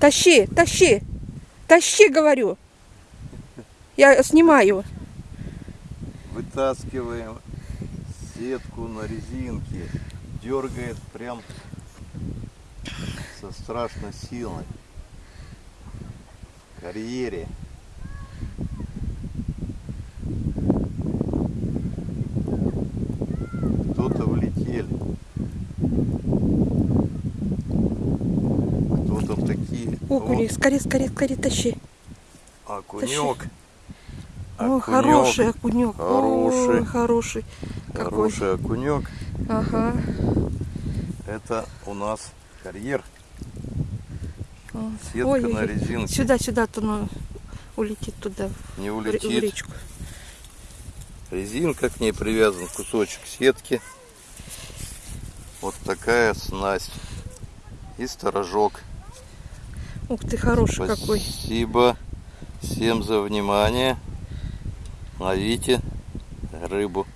Тащи, тащи. Тащи, говорю. Я снимаю. Вытаскиваем сетку на резинке. Дергает прям со страшной силой. Карьере. Такие. Окуни, скорее, скорее, скорее тащи. О, окунек. О, Окунек. хороший окунек. Хороший. Ой, хороший. Какой. Хороший окунек. Ага. Это у нас карьер. Вот. Сетка Ой, на резинке. Сюда, сюда, то оно улетит туда, Не ре- в улетит. речку. Резинка, к ней привязан кусочек сетки. Вот такая снасть. И сторожок. Ух ты, хороший какой. Спасибо всем за внимание. Ловите рыбу.